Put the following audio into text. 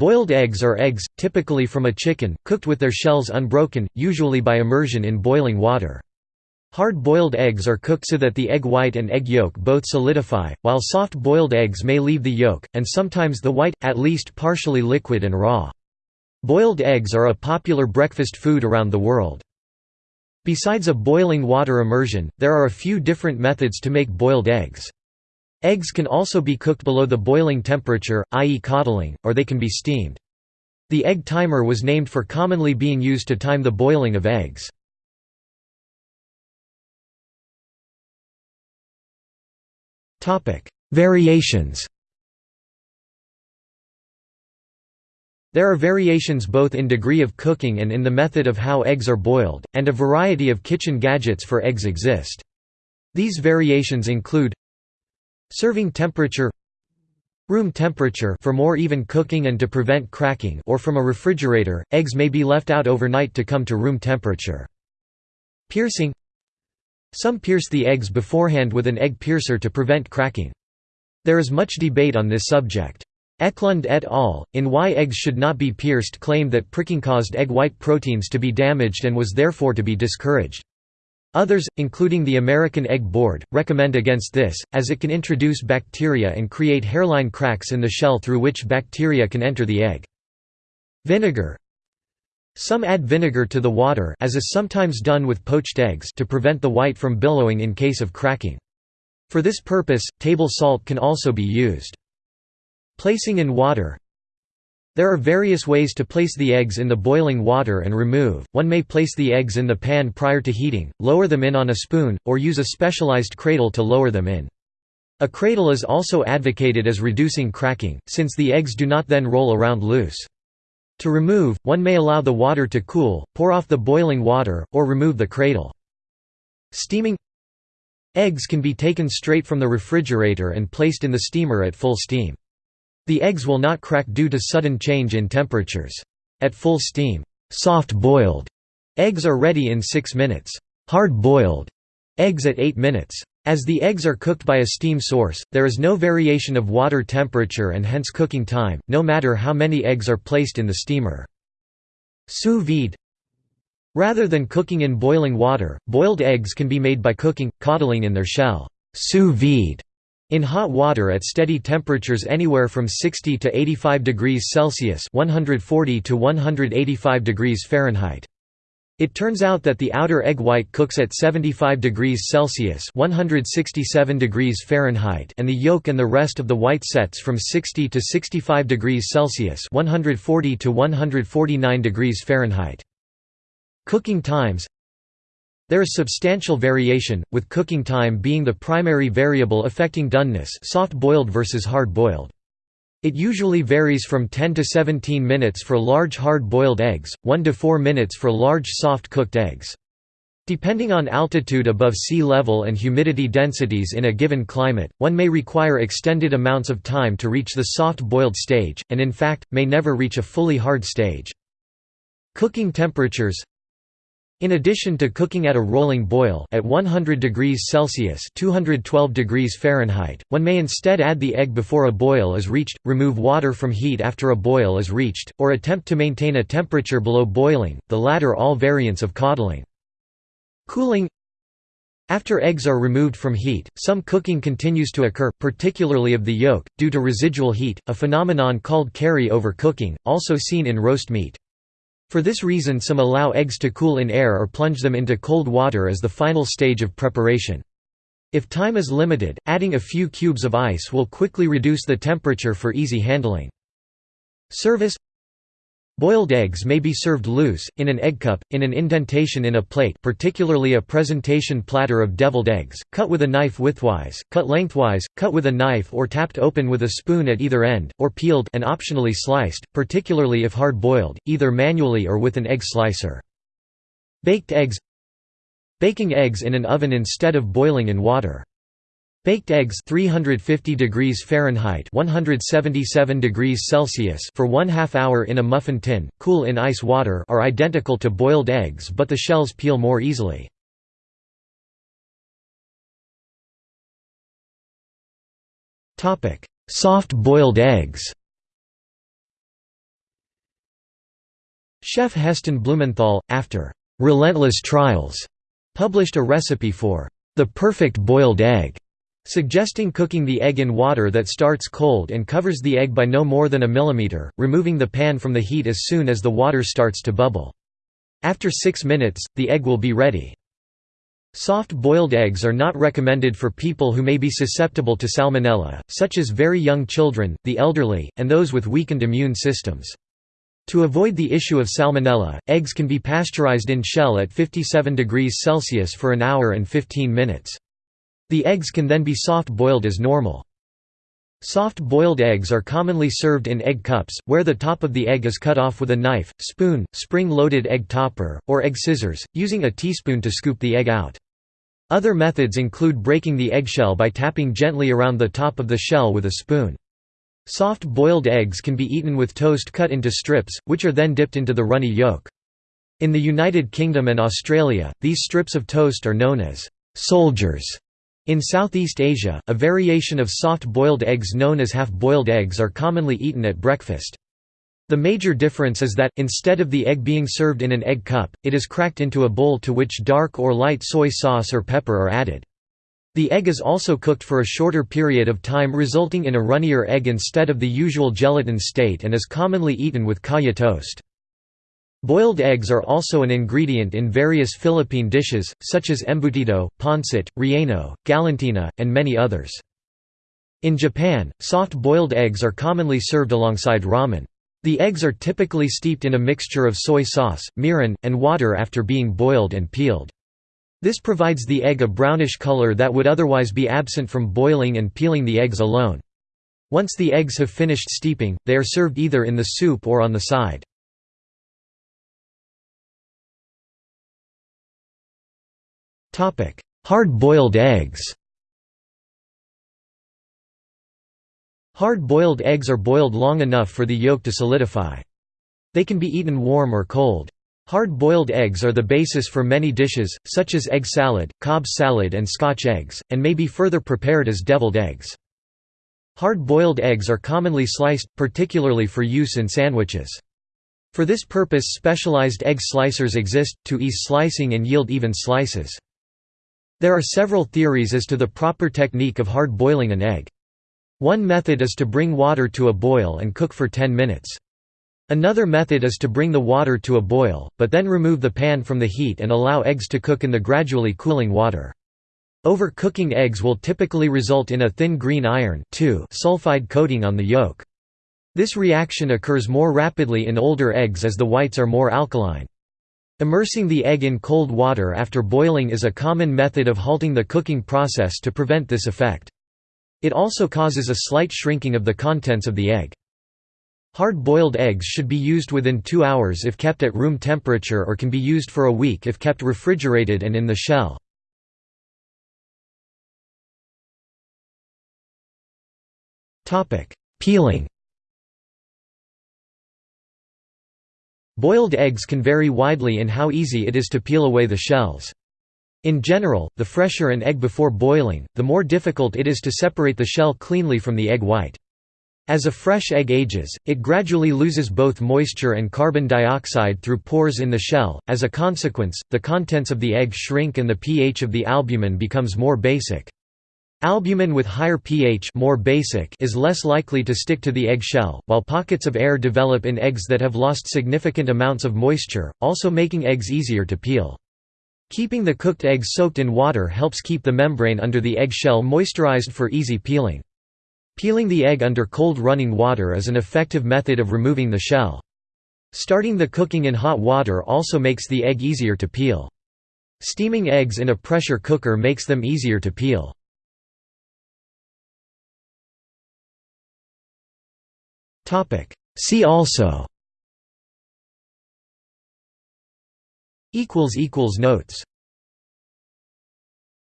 Boiled eggs are eggs, typically from a chicken, cooked with their shells unbroken, usually by immersion in boiling water. Hard-boiled eggs are cooked so that the egg white and egg yolk both solidify, while soft-boiled eggs may leave the yolk, and sometimes the white, at least partially liquid and raw. Boiled eggs are a popular breakfast food around the world. Besides a boiling water immersion, there are a few different methods to make boiled eggs. Eggs can also be cooked below the boiling temperature, i.e. coddling, or they can be steamed. The egg timer was named for commonly being used to time the boiling of eggs. Variations There are variations both in degree of cooking and in the method of how eggs are boiled, and a variety of kitchen gadgets for eggs exist. These variations include Serving temperature Room temperature for more even cooking and to prevent cracking or from a refrigerator, eggs may be left out overnight to come to room temperature. Piercing some pierce the eggs beforehand with an egg piercer to prevent cracking. There is much debate on this subject. Eklund et al., in Why Eggs Should Not Be Pierced claimed that pricking caused egg white proteins to be damaged and was therefore to be discouraged. Others, including the American Egg Board, recommend against this, as it can introduce bacteria and create hairline cracks in the shell through which bacteria can enter the egg. Vinegar some add vinegar to the water as is sometimes done with poached eggs to prevent the white from billowing in case of cracking. For this purpose, table salt can also be used. Placing in water There are various ways to place the eggs in the boiling water and remove, one may place the eggs in the pan prior to heating, lower them in on a spoon, or use a specialized cradle to lower them in. A cradle is also advocated as reducing cracking, since the eggs do not then roll around loose. To remove, one may allow the water to cool, pour off the boiling water, or remove the cradle. Steaming Eggs can be taken straight from the refrigerator and placed in the steamer at full steam. The eggs will not crack due to sudden change in temperatures. At full steam, soft-boiled eggs are ready in 6 minutes. Hard-boiled eggs at 8 minutes. As the eggs are cooked by a steam source, there is no variation of water temperature and hence cooking time, no matter how many eggs are placed in the steamer. Sous vide Rather than cooking in boiling water, boiled eggs can be made by cooking, coddling in their shell sous vide in hot water at steady temperatures anywhere from 60 to 85 degrees Celsius 140 to 185 degrees Fahrenheit. It turns out that the outer egg white cooks at 75 degrees Celsius (167 degrees Fahrenheit) and the yolk and the rest of the white sets from 60 to 65 degrees Celsius (140 to 149 degrees Fahrenheit). Cooking times There is substantial variation, with cooking time being the primary variable affecting doneness soft-boiled versus hard-boiled. It usually varies from 10 to 17 minutes for large hard-boiled eggs, 1 to 4 minutes for large soft-cooked eggs. Depending on altitude above sea level and humidity densities in a given climate, one may require extended amounts of time to reach the soft-boiled stage, and in fact, may never reach a fully hard stage. Cooking temperatures in addition to cooking at a rolling boil at 100 degrees Celsius (212 degrees Fahrenheit), one may instead add the egg before a boil is reached, remove water from heat after a boil is reached, or attempt to maintain a temperature below boiling, the latter all variants of coddling. Cooling after eggs are removed from heat, some cooking continues to occur, particularly of the yolk, due to residual heat, a phenomenon called carry-over cooking, also seen in roast meat. For this reason some allow eggs to cool in air or plunge them into cold water as the final stage of preparation. If time is limited, adding a few cubes of ice will quickly reduce the temperature for easy handling. Service Boiled eggs may be served loose, in an egg cup, in an indentation in a plate particularly a presentation platter of deviled eggs, cut with a knife widthwise, cut lengthwise, cut with a knife or tapped open with a spoon at either end, or peeled and optionally sliced, particularly if hard-boiled, either manually or with an egg slicer. Baked eggs Baking eggs in an oven instead of boiling in water. Baked eggs 350 degrees Fahrenheit 177 degrees Celsius for one half hour in a muffin tin, cool in ice water are identical to boiled eggs but the shells peel more easily. Soft boiled eggs Chef Heston Blumenthal, after "'relentless trials' published a recipe for "'the perfect boiled egg' suggesting cooking the egg in water that starts cold and covers the egg by no more than a millimeter, removing the pan from the heat as soon as the water starts to bubble. After 6 minutes, the egg will be ready. Soft-boiled eggs are not recommended for people who may be susceptible to salmonella, such as very young children, the elderly, and those with weakened immune systems. To avoid the issue of salmonella, eggs can be pasteurized in shell at 57 degrees Celsius for an hour and 15 minutes. The eggs can then be soft-boiled as normal. Soft-boiled eggs are commonly served in egg cups, where the top of the egg is cut off with a knife, spoon, spring-loaded egg topper, or egg scissors, using a teaspoon to scoop the egg out. Other methods include breaking the eggshell by tapping gently around the top of the shell with a spoon. Soft-boiled eggs can be eaten with toast cut into strips, which are then dipped into the runny yolk. In the United Kingdom and Australia, these strips of toast are known as «soldiers» In Southeast Asia, a variation of soft-boiled eggs known as half-boiled eggs are commonly eaten at breakfast. The major difference is that, instead of the egg being served in an egg cup, it is cracked into a bowl to which dark or light soy sauce or pepper are added. The egg is also cooked for a shorter period of time resulting in a runnier egg instead of the usual gelatin state and is commonly eaten with kaya toast. Boiled eggs are also an ingredient in various Philippine dishes, such as embutido, pancit, relleno, galantina, and many others. In Japan, soft-boiled eggs are commonly served alongside ramen. The eggs are typically steeped in a mixture of soy sauce, mirin, and water after being boiled and peeled. This provides the egg a brownish color that would otherwise be absent from boiling and peeling the eggs alone. Once the eggs have finished steeping, they are served either in the soup or on the side. Hard-boiled eggs Hard-boiled eggs are boiled long enough for the yolk to solidify. They can be eaten warm or cold. Hard-boiled eggs are the basis for many dishes, such as egg salad, Cobb salad and Scotch eggs, and may be further prepared as deviled eggs. Hard-boiled eggs are commonly sliced, particularly for use in sandwiches. For this purpose specialized egg slicers exist, to ease slicing and yield even slices. There are several theories as to the proper technique of hard boiling an egg. One method is to bring water to a boil and cook for 10 minutes. Another method is to bring the water to a boil, but then remove the pan from the heat and allow eggs to cook in the gradually cooling water. Overcooking eggs will typically result in a thin green iron sulfide coating on the yolk. This reaction occurs more rapidly in older eggs as the whites are more alkaline. Immersing the egg in cold water after boiling is a common method of halting the cooking process to prevent this effect. It also causes a slight shrinking of the contents of the egg. Hard-boiled eggs should be used within two hours if kept at room temperature or can be used for a week if kept refrigerated and in the shell. Peeling Boiled eggs can vary widely in how easy it is to peel away the shells. In general, the fresher an egg before boiling, the more difficult it is to separate the shell cleanly from the egg white. As a fresh egg ages, it gradually loses both moisture and carbon dioxide through pores in the shell. As a consequence, the contents of the egg shrink and the pH of the albumin becomes more basic. Albumin with higher pH more basic is less likely to stick to the egg shell, while pockets of air develop in eggs that have lost significant amounts of moisture, also making eggs easier to peel. Keeping the cooked eggs soaked in water helps keep the membrane under the egg shell moisturized for easy peeling. Peeling the egg under cold running water is an effective method of removing the shell. Starting the cooking in hot water also makes the egg easier to peel. Steaming eggs in a pressure cooker makes them easier to peel. See also. Notes